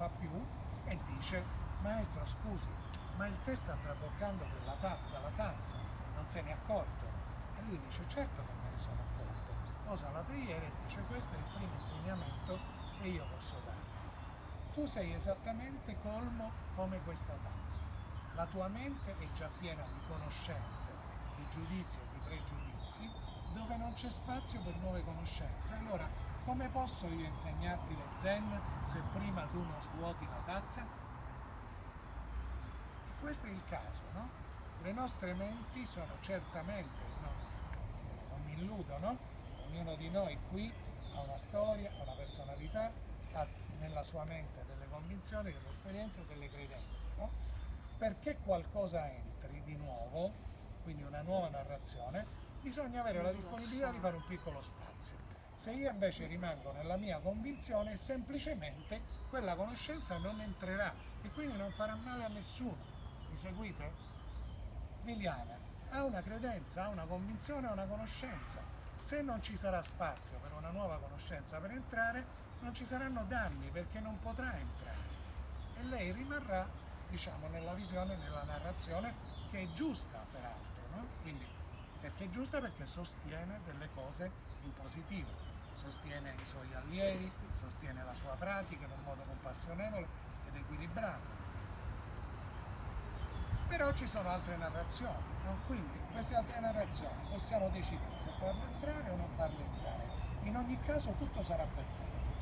fa più e dice maestro scusi, ma il tè sta traboccando ta dalla tazza, non se ne è accorto? E lui dice certo che me ne sono accorto. Posa la teiera e dice questo è il primo insegnamento che io posso darti. Tu sei esattamente colmo come questa tazza. La tua mente è già piena di conoscenze, di giudizi e di pregiudizi, dove non c'è spazio per nuove conoscenze. Allora, come posso io insegnarti lo zen se prima tu non svuoti la tazza? E questo è il caso, no? Le nostre menti sono certamente, non, non mi illudo, no? Ognuno di noi qui ha una storia, ha una personalità, ha nella sua mente delle convinzioni, delle esperienze, delle credenze, no? Perché qualcosa entri di nuovo, quindi una nuova narrazione, bisogna avere la disponibilità di fare un piccolo spazio. Se io invece rimango nella mia convinzione, semplicemente quella conoscenza non entrerà e quindi non farà male a nessuno. Mi seguite? Liliana ha una credenza, ha una convinzione, ha una conoscenza. Se non ci sarà spazio per una nuova conoscenza per entrare, non ci saranno danni perché non potrà entrare. E lei rimarrà, diciamo, nella visione, nella narrazione che è giusta peraltro, no? Quindi, perché è giusta? Perché sostiene delle cose in positivo sostiene i suoi allievi, sostiene la sua pratica in un modo compassionevole ed equilibrato. Però ci sono altre narrazioni, no? quindi queste altre narrazioni possiamo decidere se farle entrare o non farle entrare. In ogni caso tutto sarà perfetto.